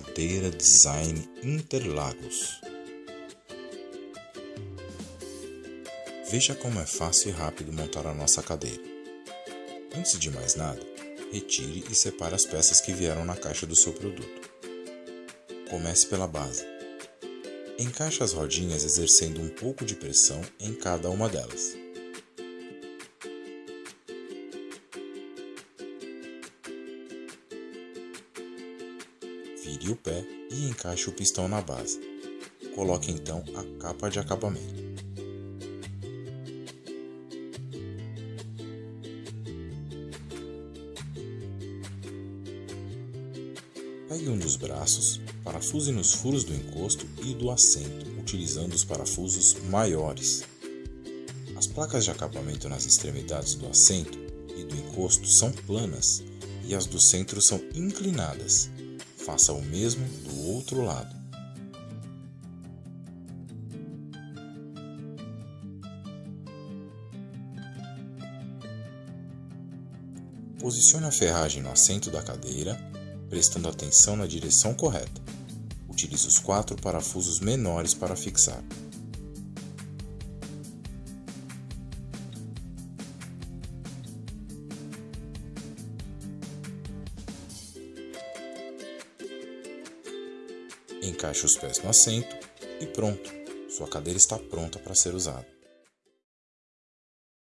Cadeira Design Interlagos. Veja como é fácil e rápido montar a nossa cadeira. Antes de mais nada, retire e separe as peças que vieram na caixa do seu produto. Comece pela base. Encaixe as rodinhas exercendo um pouco de pressão em cada uma delas. Vire o pé e encaixe o pistão na base. Coloque então a capa de acabamento. Pegue um dos braços, parafuse nos furos do encosto e do assento, utilizando os parafusos maiores. As placas de acabamento nas extremidades do assento e do encosto são planas e as do centro são inclinadas. Faça o mesmo do outro lado. Posicione a ferragem no assento da cadeira prestando atenção na direção correta. Utilize os quatro parafusos menores para fixar. Encaixe os pés no assento e pronto! Sua cadeira está pronta para ser usada.